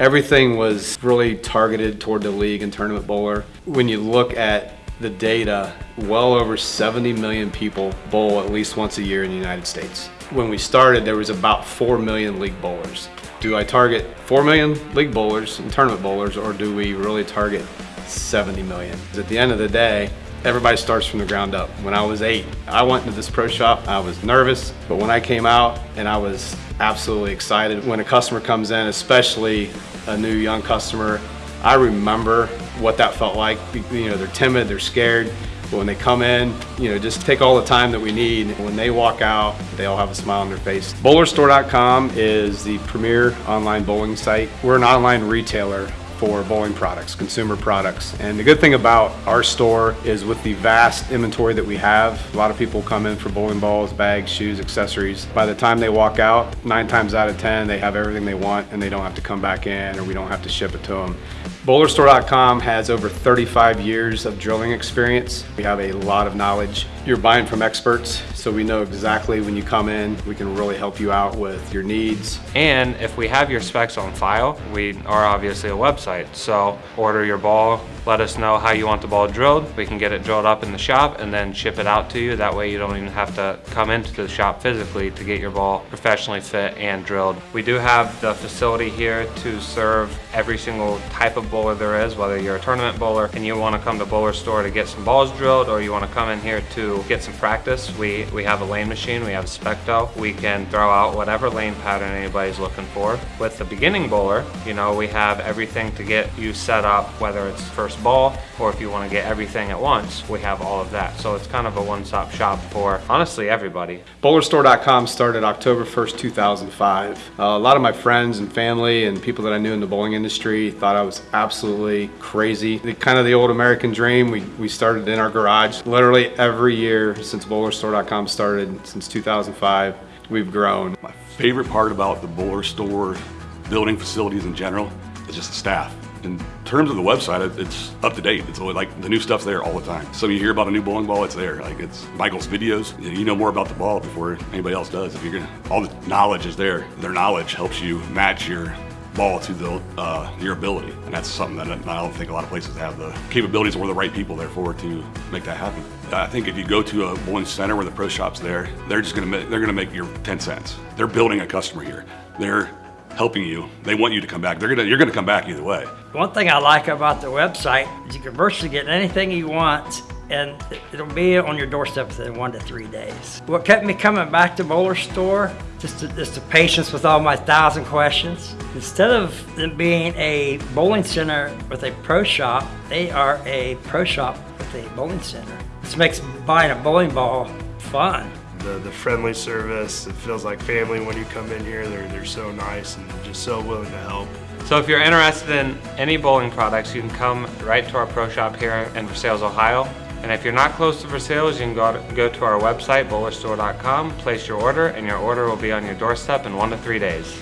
Everything was really targeted toward the league and tournament bowler. When you look at the data, well over 70 million people bowl at least once a year in the United States. When we started, there was about 4 million league bowlers. Do I target 4 million league bowlers and tournament bowlers, or do we really target 70 million? At the end of the day, everybody starts from the ground up. When I was eight, I went to this pro shop, I was nervous, but when I came out and I was absolutely excited. When a customer comes in, especially a new young customer, I remember what that felt like. You know, they're timid, they're scared, but when they come in, you know, just take all the time that we need. When they walk out, they all have a smile on their face. Bowlerstore.com is the premier online bowling site. We're an online retailer for bowling products, consumer products. And the good thing about our store is with the vast inventory that we have, a lot of people come in for bowling balls, bags, shoes, accessories. By the time they walk out, nine times out of 10, they have everything they want and they don't have to come back in or we don't have to ship it to them. Bowlerstore.com has over 35 years of drilling experience. We have a lot of knowledge. You're buying from experts, so we know exactly when you come in, we can really help you out with your needs. And if we have your specs on file, we are obviously a website. So order your ball, let us know how you want the ball drilled. We can get it drilled up in the shop and then ship it out to you. That way you don't even have to come into the shop physically to get your ball professionally fit and drilled. We do have the facility here to serve every single type of bowler there is, whether you're a tournament bowler and you want to come to Bowler Store to get some balls drilled or you want to come in here to get some practice. We, we have a lane machine, we have Specto. We can throw out whatever lane pattern anybody's looking for. With the beginning bowler, you know, we have everything to get you set up, whether it's first ball or if you want to get everything at once, we have all of that. So it's kind of a one-stop shop for honestly everybody. Bowlerstore.com started October 1st, 2005. Uh, a lot of my friends and family and people that I knew in the bowling industry thought I was absolutely crazy. The, kind of the old American dream, we, we started in our garage. Literally every year since Bowlerstore.com started, since 2005, we've grown. My favorite part about the Bowler Store building facilities in general is just the staff in terms of the website, it's up to date. It's like the new stuff's there all the time. So you hear about a new bowling ball, it's there. Like it's Michael's videos. You know more about the ball before anybody else does. If you're gonna, all the knowledge is there. Their knowledge helps you match your ball to the, uh, your ability. And that's something that I don't think a lot of places have the capabilities or the right people there for to make that happen. I think if you go to a bowling center where the pro shop's there, they're just gonna make, they're gonna make your 10 cents. They're building a customer here. They're helping you. They want you to come back. They're gonna, you're gonna come back either way. One thing I like about the website is you can virtually get anything you want and it'll be on your doorstep within one to three days. What kept me coming back to Bowler Store, just, to, just the patience with all my thousand questions. Instead of them being a bowling center with a pro shop, they are a pro shop with a bowling center. This makes buying a bowling ball fun the, the friendly service. It feels like family when you come in here. They're, they're so nice and just so willing to help. So if you're interested in any bowling products, you can come right to our pro shop here in Versailles, Ohio. And if you're not close to Versailles, you can go to, go to our website, bowlerstore.com, place your order, and your order will be on your doorstep in one to three days.